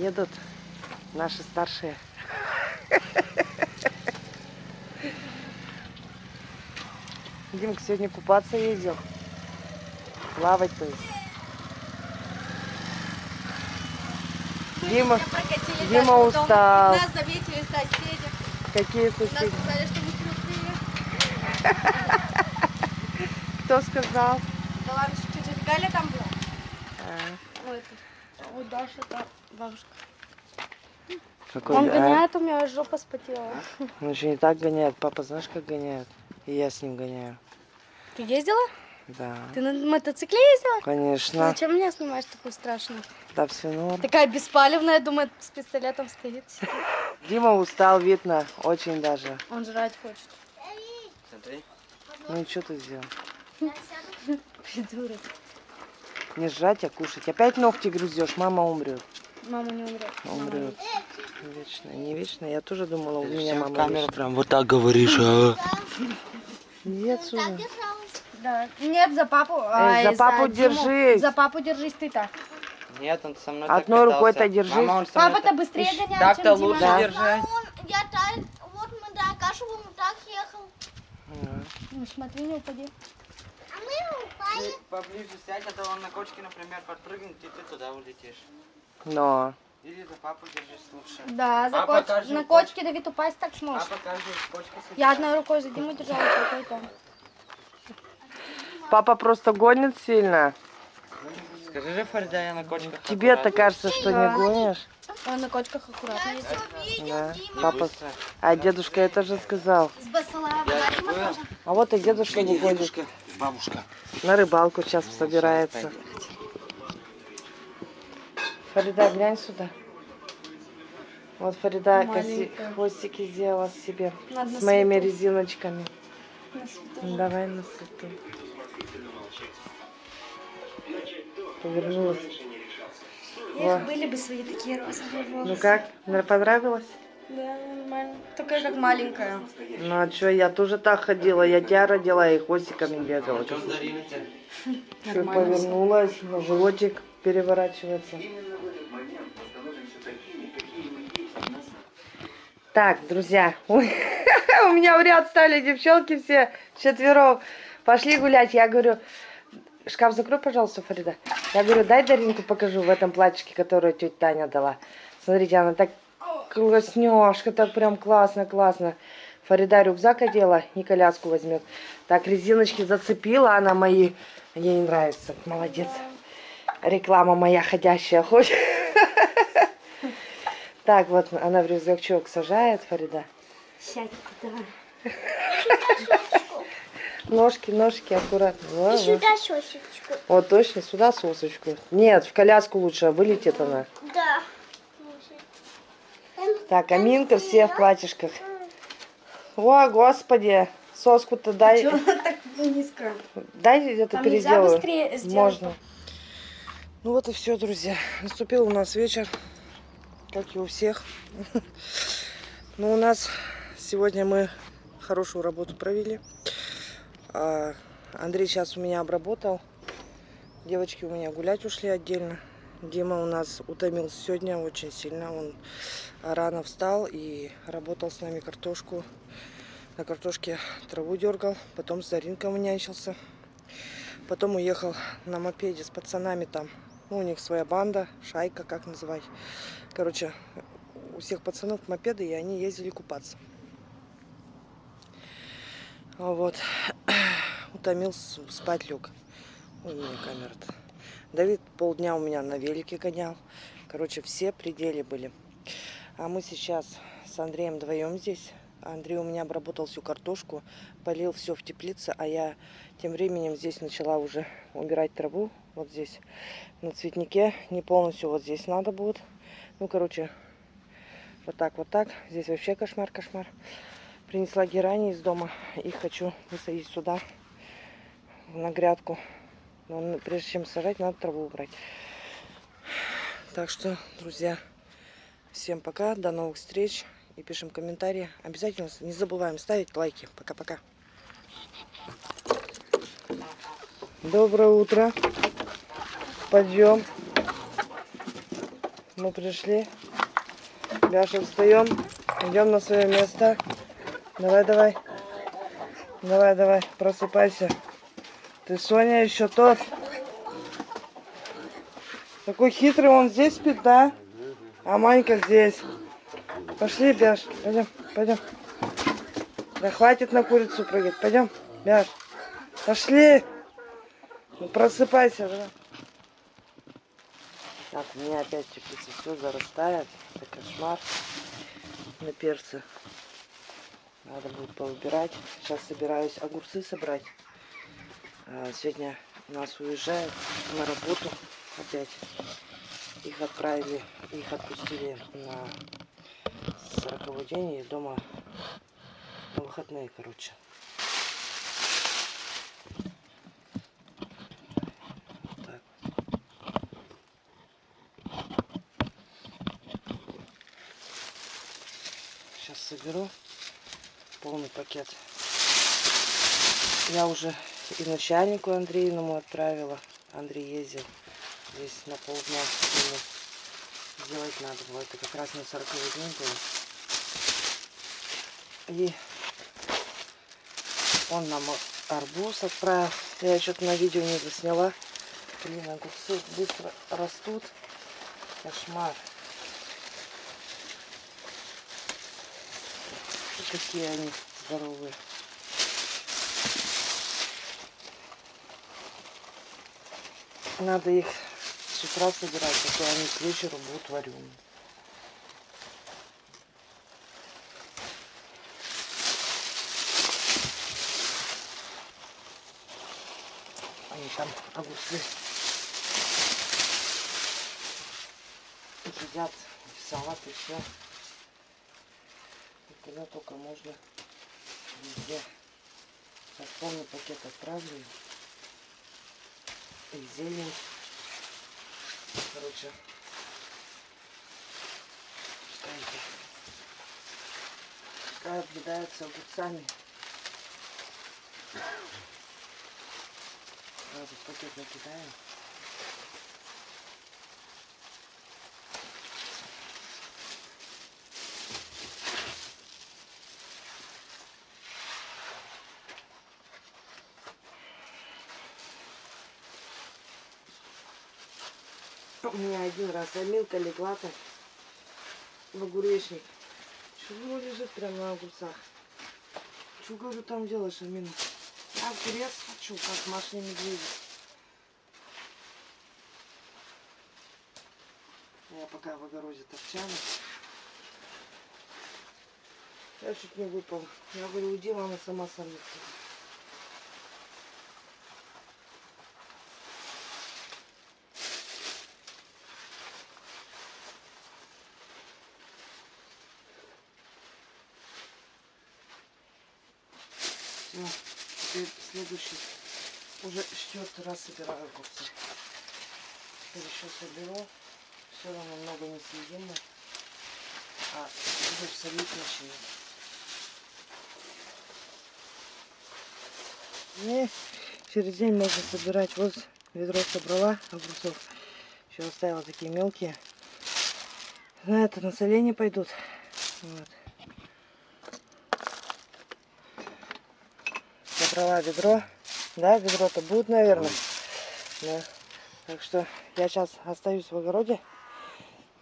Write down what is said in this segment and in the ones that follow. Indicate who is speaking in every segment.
Speaker 1: Едут наши старшие. Димка сегодня купаться ездил. Плавать то есть. Дима, Дима устал.
Speaker 2: Нас заметили соседи.
Speaker 1: какие
Speaker 2: Нас
Speaker 1: соседи?
Speaker 2: сказали, что мы крутые.
Speaker 1: Кто сказал?
Speaker 2: Да ладно, что Галя там была?
Speaker 1: А,
Speaker 2: Ой, это, вот Даша, это бабушка.
Speaker 1: какой,
Speaker 2: Он
Speaker 1: а?
Speaker 2: гоняет, у меня жопа спотела.
Speaker 1: Он еще не так гоняет. Папа знаешь, как гоняет? И я с ним гоняю.
Speaker 2: Ты ездила?
Speaker 1: Да.
Speaker 2: Ты на мотоцикле ездила?
Speaker 1: Конечно.
Speaker 2: Зачем меня снимаешь такую страшную?
Speaker 1: Да, все норм.
Speaker 2: Такая беспалевная, думает, с пистолетом стоит.
Speaker 1: Дима устал, видно, очень даже.
Speaker 2: Он жрать хочет.
Speaker 1: Ну и что ты сделал?
Speaker 2: Придурок.
Speaker 1: Не жрать, а кушать. Опять ногти грызешь, мама умрет.
Speaker 2: Мама не умрет. Мама
Speaker 1: Умрет. Вечно, не вечно. Я тоже думала, у меня мама
Speaker 3: камеру
Speaker 1: вечна.
Speaker 3: прям вот так говоришь, а?
Speaker 1: Иди отсюда.
Speaker 2: Да. Нет, за папу.
Speaker 1: Эй, за папу
Speaker 2: Диму.
Speaker 1: держись.
Speaker 2: За папу держись ты так.
Speaker 3: Нет, он со мной
Speaker 1: Одной
Speaker 3: так
Speaker 1: рукой-то
Speaker 3: катался.
Speaker 1: держись.
Speaker 2: Папа-то
Speaker 3: так-
Speaker 2: быстрее
Speaker 3: Ищ,
Speaker 2: гонял,
Speaker 3: Так-то лучше
Speaker 1: Да.
Speaker 3: держать.
Speaker 4: Он, я так, вот мы до Акашева мы так ехал.
Speaker 2: Ну, смотри, не упади.
Speaker 4: А мы упали.
Speaker 3: Ты поближе сядь, а то он на кочке, например, подпрыгнет, и ты туда улетишь.
Speaker 1: Но.
Speaker 3: Или за папу держись лучше.
Speaker 2: Да, за
Speaker 3: Папа
Speaker 2: коч- на
Speaker 3: коч-
Speaker 2: кочке Давид упасть так сможешь.
Speaker 3: Папа каждую кочку.
Speaker 2: Я одной рукой за Диму держала, другой там.
Speaker 1: Папа просто гонит сильно.
Speaker 3: Скажи же, Фарида, я на кочках.
Speaker 1: Тебе-то кажется, что не гонишь.
Speaker 2: Он на кочках аккуратно ездит.
Speaker 1: Да. Папа. А дедушка это же сказал.
Speaker 4: Басалаем.
Speaker 1: А вот и дедушка выходит.
Speaker 3: Бабушка.
Speaker 1: На рыбалку сейчас собирается. Фарида, глянь сюда. Вот Фарида коси- хвостики сделала себе
Speaker 2: Надо на
Speaker 1: с моими
Speaker 2: свету.
Speaker 1: резиночками.
Speaker 2: На свету.
Speaker 1: Давай на свету. Повернулась. Во.
Speaker 2: Были бы свои такие розовые волосы.
Speaker 1: Ну как, Нра- понравилось?
Speaker 2: Да, нормально. Только как маленькая.
Speaker 1: Ну а что, я тоже так ходила. Я тебя родила и хвостиками бегала.
Speaker 3: Что Дарина-то?
Speaker 1: Чё, повернулась, животик переворачивается. Так, друзья, у меня в ряд стали девчонки все четвером. Пошли гулять. Я говорю, шкаф закрой, пожалуйста, Фарида. Я говорю, дай Даринку покажу в этом платьишке, которое тетя Таня дала. Смотрите, она так класснёшка, так прям классно, классно. Фарида рюкзак одела и коляску возьмет. Так, резиночки зацепила она мои. Ей нравится. Молодец. Реклама моя ходящая. Хоть. Так, вот она в рюкзачок сажает, Фарида.
Speaker 2: Сядь туда.
Speaker 1: Ножки, ножки аккуратно. Во.
Speaker 4: Сюда сосечку.
Speaker 1: Вот точно, сюда сосочку. Нет, в коляску лучше, а вылетит она.
Speaker 4: Да.
Speaker 1: Так, Аминка все в платьишках. О, господи, соску-то дай,
Speaker 2: Чего она так низко?
Speaker 1: дай это
Speaker 2: нельзя
Speaker 1: переделаю.
Speaker 2: быстрее сделать?
Speaker 1: Можно. Ну вот и все, друзья. Наступил у нас вечер, как и у всех. Но у нас сегодня мы хорошую работу провели. А, Андрей сейчас у меня обработал. Девочки у меня гулять ушли отдельно. Дима у нас утомился сегодня очень сильно. Он рано встал и работал с нами картошку. На картошке траву дергал. Потом с Заринкой нянчился. Потом уехал на мопеде с пацанами там. Ну, у них своя банда, шайка, как называть. Короче, у всех пацанов мопеды, и они ездили купаться. Вот. Утомился, спать. Ой, у меня камера-то. Давид полдня у меня на велике гонял. Короче, все пределы были. А мы сейчас с Андреем вдвоем здесь. Андрей у меня обработал всю картошку, полил все в теплице, а я тем временем здесь начала уже убирать траву. Вот здесь на цветнике. Не полностью вот здесь надо будет. Ну, короче, вот так, вот так. Здесь вообще кошмар, кошмар. Принесла герани из дома и хочу высадить сюда, на грядку. Но прежде чем сажать, надо траву убрать. Так что, друзья, всем пока, до новых встреч. И пишем комментарии. Обязательно не забываем ставить лайки. Пока-пока. Доброе утро. Пойдем. мы пришли. Бяша, встаем. Идем на свое место. Давай, давай. Давай, давай, просыпайся. Ты Соня еще тот. Такой хитрый, он здесь спит, да? А Манька здесь. Пошли, Бяш, пойдем, пойдем. Да хватит на курицу прыгать, пойдем, Бяш. Пошли. Просыпайся, давай. Так, у меня опять теплица все зарастает. Это кошмар на перце. Надо будет поубирать. Сейчас собираюсь огурцы собрать. А, Сегодня нас уезжают на работу опять. Их отправили, их отпустили на 40 день и дома на выходные, короче. Так. Сейчас соберу полный пакет. Я уже и начальнику Андреевному отправила. Андрей ездил здесь на полдня. Ему Сделать надо было. Это как раз на 40 день было. И он нам арбуз отправил. Я что-то на видео не засняла. Блин, огурцы быстро растут. Кошмар. Какие они здоровые. Надо их с утра собирать, а то они к вечеру будут вареные. Они там огурцы едят салат и все. И куда только можно везде. Сейчас полный пакет отправлю. И зелень. Короче. Пускай это- Пускай объедаются огурцами. Сразу в пакет накидаем. У меня один раз Амилка легла так в огуречник. Чего лежит прямо на огурцах? Что, говорю, там делаешь, Амина? Я огурец хочу, как Маша медведь. Я пока в огороде торчала. Я чуть не выпал. Я говорю, уйди, мама сама сорвется. Все, теперь следующий. Уже четвертый раз собираю огурцы. Теперь еще соберу. Все равно много не съедим. А буду солить начинать. И через день можно собирать. Вот ведро собрала огурцов. Еще оставила такие мелкие. На это на соление пойдут. Вот. Собрала ведро. Да, ведро-то будет, наверное. Да. Так что я сейчас остаюсь в огороде.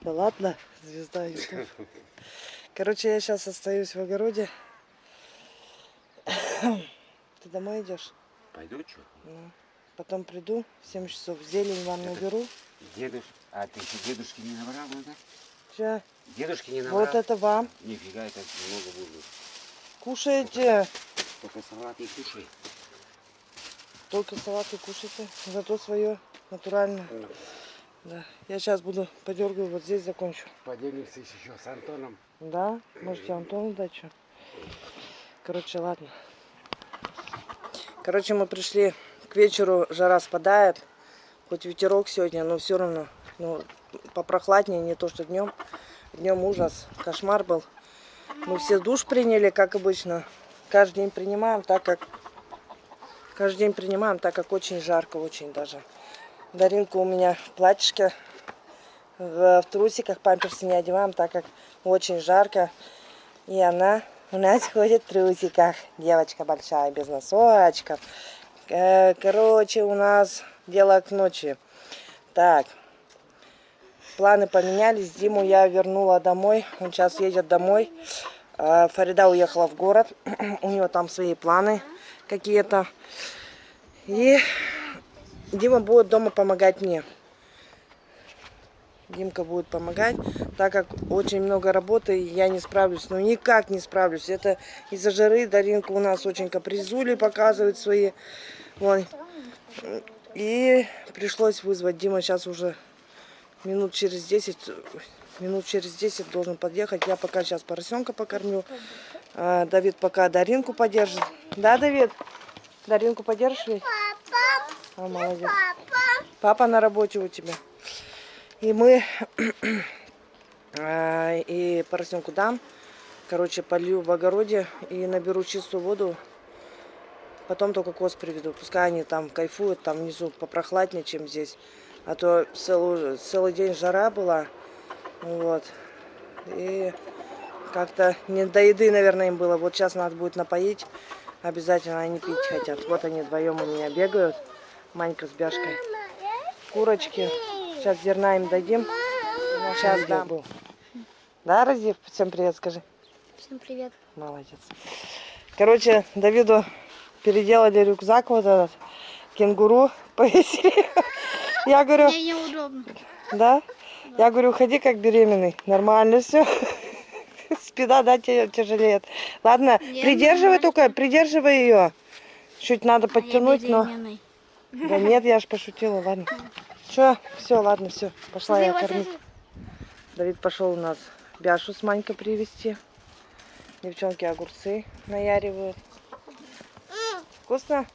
Speaker 1: Да ладно, звезда YouTube. Короче, я сейчас остаюсь в огороде. Ты домой идешь?
Speaker 5: Пойду что?
Speaker 1: Ну, потом приду в 7 часов. Зелень вам наберу.
Speaker 5: Дедуш... А ты еще дедушки не набрал, да?
Speaker 1: Ща.
Speaker 5: Дедушки не набрал?
Speaker 1: Вот это вам.
Speaker 5: Нифига, это много будет.
Speaker 1: Кушайте.
Speaker 5: Только салат и кушай.
Speaker 1: Только салаты кушайте. Зато свое натурально. Да. Я сейчас буду подергаю, вот здесь закончу.
Speaker 5: Поделимся еще с Антоном.
Speaker 1: Да? Можете Антону дать что? Короче, ладно. Короче, мы пришли к вечеру, жара спадает. Хоть ветерок сегодня, но все равно. Ну, попрохладнее, не то что днем. Днем ужас, кошмар был. Мы все душ приняли, как обычно. Каждый день принимаем, так как... Каждый день принимаем, так как очень жарко, очень даже. Даринка у меня в платьишке. в, в трусиках, памперсы не одеваем, так как очень жарко. И она у нас ходит в трусиках. Девочка большая, без носочков. Э, Короче, у нас дело к ночи. Так, планы поменялись. Диму я вернула домой. Он сейчас едет домой. А, Фарида уехала в город. У него там свои планы какие-то. И Дима будет дома помогать мне. Димка будет помогать, так как очень много работы, я не справлюсь. Ну, никак не справлюсь. Это из-за жары Даринка у нас очень капризули показывает свои. Вон. И пришлось вызвать. Дима сейчас уже минут через 10, минут через 10 должен подъехать. Я пока сейчас поросенка покормлю. А, Давид пока Даринку поддержит. Да, Давид? Даринку поддержишь ведь? А, молодец. Папа на работе у тебя. И мы а, и поросенку дам. Короче, полью в огороде и наберу чистую воду. Потом только коз приведу. Пускай они там кайфуют, там внизу попрохладнее, чем здесь. А то целый, целый день жара была. Вот. И как-то не до еды, наверное, им было. Вот сейчас надо будет напоить. Обязательно они пить хотят. Вот они вдвоем у меня бегают. Манька с Бяшкой. Курочки. Сейчас зерна им дадим. Сейчас дам. Да, Разив? Всем привет, скажи.
Speaker 2: Всем привет.
Speaker 1: Молодец. Короче, Давиду переделали рюкзак вот этот. Кенгуру повесили. Я говорю,
Speaker 2: Мне неудобно.
Speaker 1: да? Я говорю, ходи как беременный. Нормально все. Спина, да, тебе тяжелеет. Ладно,
Speaker 2: Не,
Speaker 1: придерживай только, придерживай ее. Чуть надо подтянуть, но... Да нет, я ж пошутила, ладно. Че, все, ладно, все. Пошла я кормить. Давид пошел у нас Бяшу с Манькой привезти. Девчонки огурцы наяривают. Вкусно?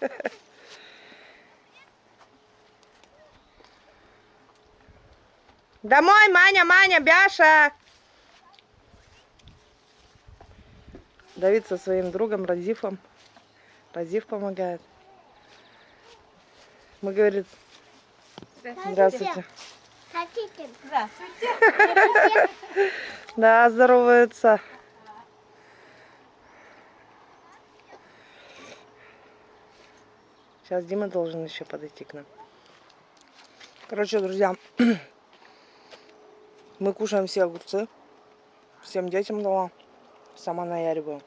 Speaker 1: Домой, Маня, Маня, Бяша! Давид со своим другом Разифом. Разиф помогает. Мы говорит, здравствуйте.
Speaker 4: Хотите?
Speaker 1: Да, здоровается. Сейчас Дима должен еще подойти к нам. Короче, друзья, мы кушаем все огурцы. Всем детям дала. Сама наяриваю.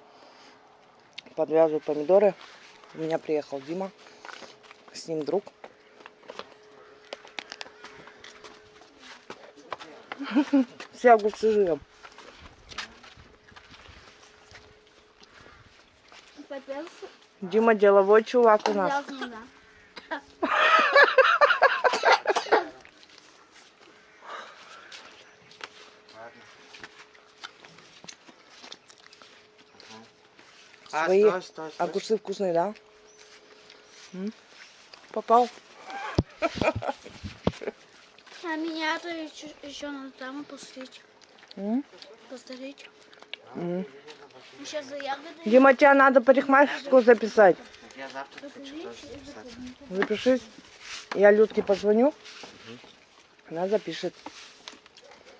Speaker 1: Подвязываю помидоры. У меня приехал Дима. С ним друг. Все огурцы жрем. Дима деловой чувак у нас.
Speaker 3: А,
Speaker 1: Свои
Speaker 3: стой, стой, стой.
Speaker 1: огурцы вкусные, да? М? Попал.
Speaker 2: А меня то еще, еще надо там посмотреть.
Speaker 1: М?
Speaker 2: Посмотреть.
Speaker 1: М.
Speaker 2: Сейчас за ягоды.
Speaker 1: Дима, тебя надо парикмахерскую записать.
Speaker 3: Я завтра хочу тоже записать.
Speaker 1: Запишись. Я Людке позвоню. Она запишет.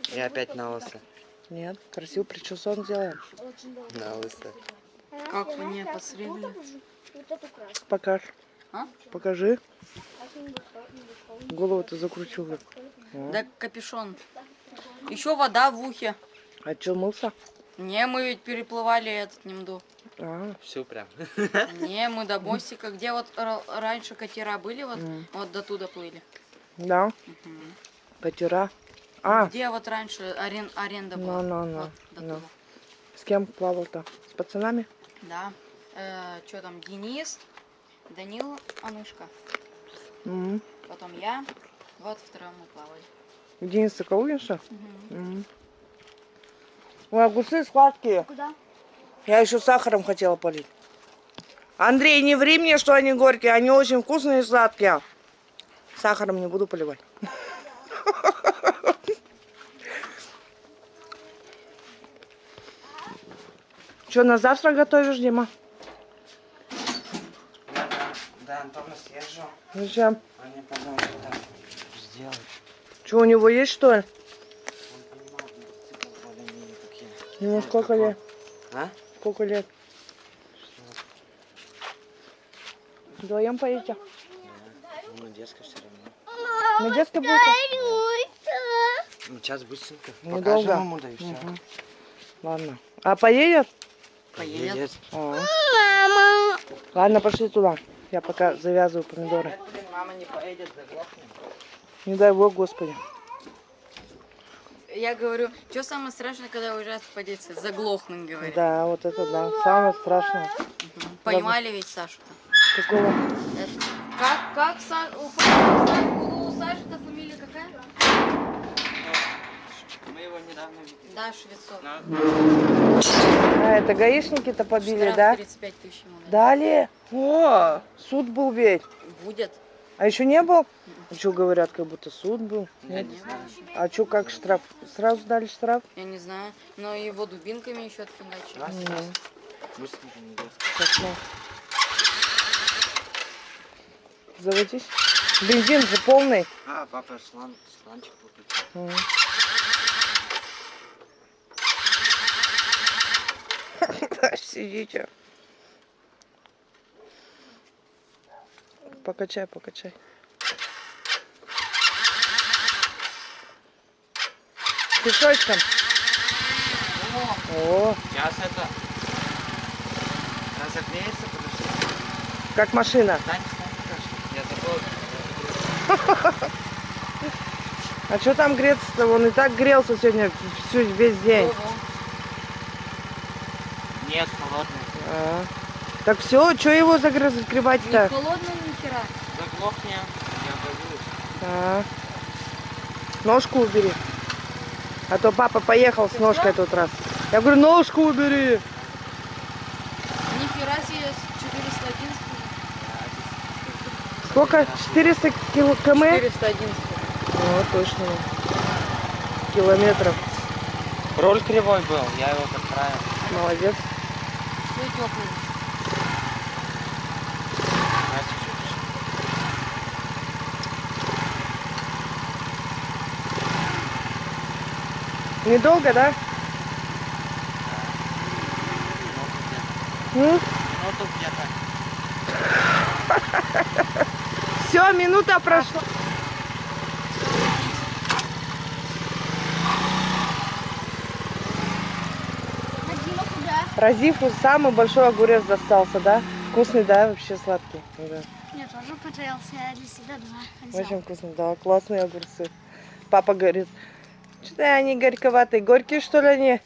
Speaker 3: Я опять на лысо.
Speaker 1: Нет, красиво причесон сделаем.
Speaker 3: На лысо.
Speaker 6: Как вы не посредили?
Speaker 1: Покажи.
Speaker 6: А?
Speaker 1: Покажи. Голову-то закручу. вот.
Speaker 6: Да капюшон. Еще вода в ухе.
Speaker 1: А что, мылся?
Speaker 6: Не, мы ведь переплывали этот Немду.
Speaker 1: А,
Speaker 3: Все прям.
Speaker 6: Не, мы до мостика, где вот раньше катера были, вот,
Speaker 1: Мгм.
Speaker 6: вот до туда плыли.
Speaker 1: да. Катера. А,
Speaker 6: Где вот раньше арен- аренда была.
Speaker 1: Ну, ну, ну,
Speaker 6: Вот
Speaker 1: ну. с кем плавал-то? С пацанами?
Speaker 6: Да. что там, Денис, Данил, Анушка.
Speaker 1: М.
Speaker 6: Потом я. Вот втроем мы плавали.
Speaker 1: Денис Соколовича? М. Ой, огурцы сладкие.
Speaker 2: Куда?
Speaker 1: Я еще сахаром хотела полить. Андрей, не ври мне, что они горькие. Они очень вкусные и сладкие. Сахаром не буду поливать. Что, на завтра готовишь, Дима?
Speaker 3: до Антона съезжу.
Speaker 1: Зачем?
Speaker 3: Они потом что-то сделают.
Speaker 1: Что, у него есть что ли? Ему
Speaker 3: Ну,
Speaker 1: сколько
Speaker 3: такой.
Speaker 1: лет?
Speaker 3: А?
Speaker 1: Сколько лет? Вдвоем поедете?
Speaker 3: Ну, на детской все равно.
Speaker 1: На детской будете?
Speaker 3: Ну, сейчас быстренько.
Speaker 1: Недолго.
Speaker 3: Покажем ему, да и все.
Speaker 1: Мгм. Ладно. А поедет?
Speaker 6: Поедет.
Speaker 1: А. Ладно, пошли туда. Я пока завязываю помидоры.
Speaker 3: Блин, мама не поедет, заглохнем.
Speaker 1: Не дай бог, Господи.
Speaker 6: Я говорю, что самое страшное, когда уезжаешь по? Заглохнуть, говорит.
Speaker 1: Да, вот это да. Самое страшное.
Speaker 6: Мгм. Поймали ведь Сашу-то.
Speaker 1: Какого?
Speaker 6: Это- Как, как Са- у, у Саши-то фамилия какая?
Speaker 3: Мы его недавно видели.
Speaker 6: Да, Швецов.
Speaker 3: На-
Speaker 1: А, это гаишники-то побили,
Speaker 6: Штраф
Speaker 1: да?
Speaker 6: 35 тысяч ему дали.
Speaker 1: Дали? О, суд был ведь.
Speaker 6: Будет.
Speaker 1: А еще не был? А что говорят, как будто суд был?
Speaker 3: Я
Speaker 1: Нет?
Speaker 3: не знаю.
Speaker 1: А что, как штраф? Сразу дали штраф?
Speaker 6: Я не знаю. Но его дубинками еще отфигачили.
Speaker 3: Раз.
Speaker 1: Заводись. Бензин же полный.
Speaker 3: А, папа слан, сланчик купит.
Speaker 1: Мгм. Сидите. Покачай, покачай. Пешочком. О,
Speaker 3: Сейчас это... Разогреется, подожди.
Speaker 1: как машина.
Speaker 3: Я забыл.
Speaker 1: А что там греться-то? Он и так грелся сегодня всю, весь день.
Speaker 3: Нет, холодный.
Speaker 1: А. Так все, что его загр-
Speaker 6: Не
Speaker 1: закрывать-то?
Speaker 6: Холодно ни хера.
Speaker 3: Заглохни, я боюсь.
Speaker 1: А. Ножку убери. А то папа поехал с ножкой тот раз. Я говорю, ножку убери.
Speaker 6: Нихера себе 411.
Speaker 1: Сколько? 400 кило км?
Speaker 6: 411.
Speaker 1: О, точно. Километров.
Speaker 3: Руль кривой был, я его подправил.
Speaker 1: Молодец.
Speaker 6: Все теплый.
Speaker 3: Настя, чуть
Speaker 1: Недолго, да?
Speaker 3: Ну.
Speaker 1: Все, минута прошла. Разифу самый большой огурец достался, да? Вкусный, да? Вообще сладкий. Да.
Speaker 4: Мне тоже понравился, я для себя два взял.
Speaker 1: Очень вкусно, да, классные огурцы. Папа говорит, что они горьковатые. Горькие, что ли, они?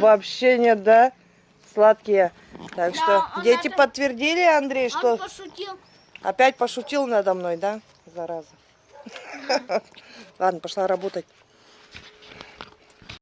Speaker 1: Вообще нет, да? Сладкие. Так
Speaker 4: Да,
Speaker 1: что дети
Speaker 4: это-
Speaker 1: подтвердили, Андрей, что
Speaker 4: Он пошутил.
Speaker 1: опять пошутил надо мной, да? Зараза. Ладно, пошла работать.